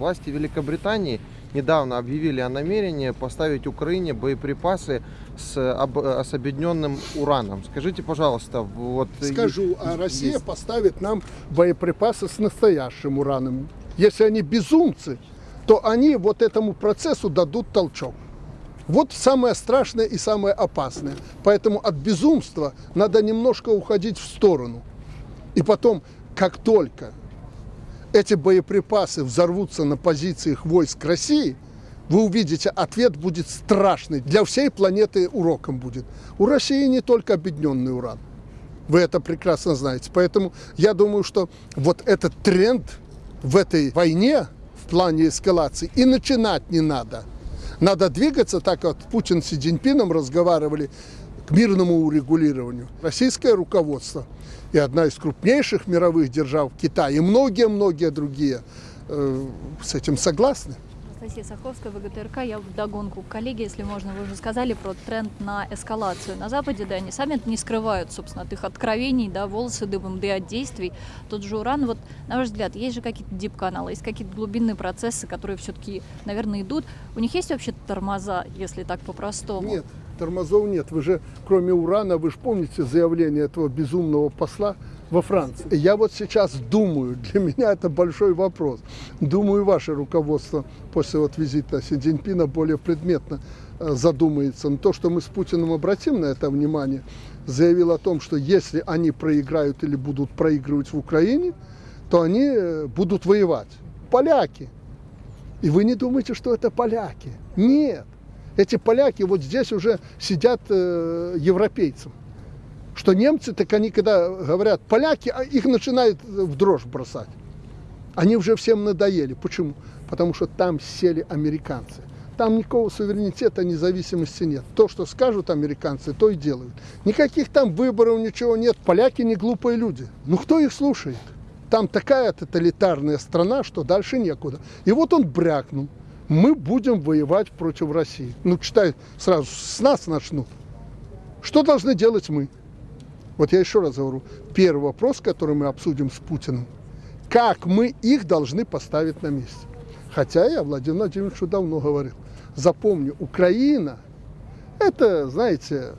Власти Великобритании недавно объявили о намерении поставить Украине боеприпасы с, об- с объединенным ураном. Скажите, пожалуйста, вот... Скажу, а Россия есть- поставит нам боеприпасы с настоящим ураном. Если они безумцы, то они вот этому процессу дадут толчок. Вот самое страшное и самое опасное. Поэтому от безумства надо немножко уходить в сторону. И потом, как только эти боеприпасы взорвутся на позициях войск России, вы увидите, ответ будет страшный. Для всей планеты уроком будет. У России не только объединенный уран. Вы это прекрасно знаете. Поэтому я думаю, что вот этот тренд в этой войне в плане эскалации и начинать не надо. Надо двигаться так, как Путин с Си Цзиньпином разговаривали к мирному урегулированию. Российское руководство и одна из крупнейших мировых держав Китай и многие-многие другие э, с этим согласны. Анастасия Саховская, ВГТРК. Я в догонку к коллеге, если можно, вы уже сказали про тренд на эскалацию. На Западе, да, они сами не скрывают, собственно, от их откровений, да, волосы дыбом, да и от действий. Тот же уран, вот, на ваш взгляд, есть же какие-то дип-каналы, есть какие-то глубинные процессы, которые все-таки, наверное, идут. У них есть вообще тормоза, если так по-простому? Нет, тормозов нет. Вы же, кроме урана, вы же помните заявление этого безумного посла во Франции. Я вот сейчас думаю, для меня это большой вопрос. Думаю, ваше руководство после вот визита Си Цзиньпина более предметно э, задумается. Но то, что мы с Путиным обратим на это внимание, заявил о том, что если они проиграют или будут проигрывать в Украине, то они э, будут воевать. Поляки. И вы не думаете, что это поляки. Нет. Эти поляки вот здесь уже сидят э, европейцам. Что немцы, так они когда говорят поляки, а их начинают в дрожь бросать. Они уже всем надоели. Почему? Потому что там сели американцы. Там никакого суверенитета, независимости нет. То, что скажут американцы, то и делают. Никаких там выборов, ничего нет. Поляки не глупые люди. Ну кто их слушает? Там такая тоталитарная страна, что дальше некуда. И вот он брякнул. Мы будем воевать против России. Ну, читай, сразу с нас начнут. Что должны делать мы? Вот я еще раз говорю, первый вопрос, который мы обсудим с Путиным, как мы их должны поставить на месте. Хотя я Владимиру Владимировичу давно говорил, запомни, Украина, это, знаете,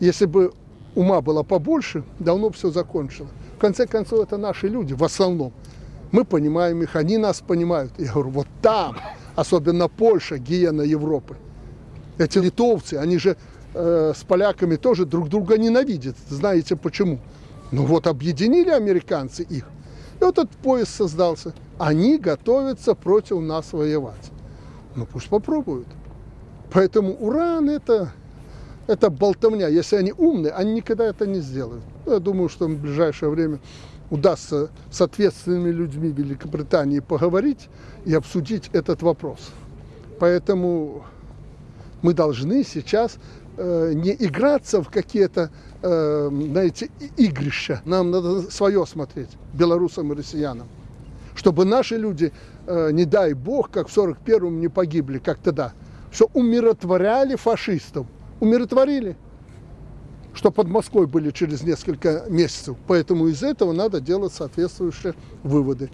если бы ума было побольше, давно все закончило. В конце концов, это наши люди, в основном. Мы понимаем их, они нас понимают. Я говорю, вот там, особенно Польша, гиена Европы, эти литовцы, они же э, с поляками тоже друг друга ненавидят. Знаете почему? Ну вот объединили американцы их, и вот этот пояс создался. Они готовятся против нас воевать. Ну пусть попробуют. Поэтому уран это, это болтовня. Если они умные, они никогда это не сделают. Я думаю, что в ближайшее время удастся с ответственными людьми Великобритании поговорить и обсудить этот вопрос. Поэтому мы должны сейчас э, не играться в какие-то, э, знаете, игрища. Нам надо свое смотреть, белорусам и россиянам. Чтобы наши люди, э, не дай бог, как в 41-м не погибли, как тогда, что умиротворяли фашистов. Умиротворили что под Москвой были через несколько месяцев. Поэтому из этого надо делать соответствующие выводы.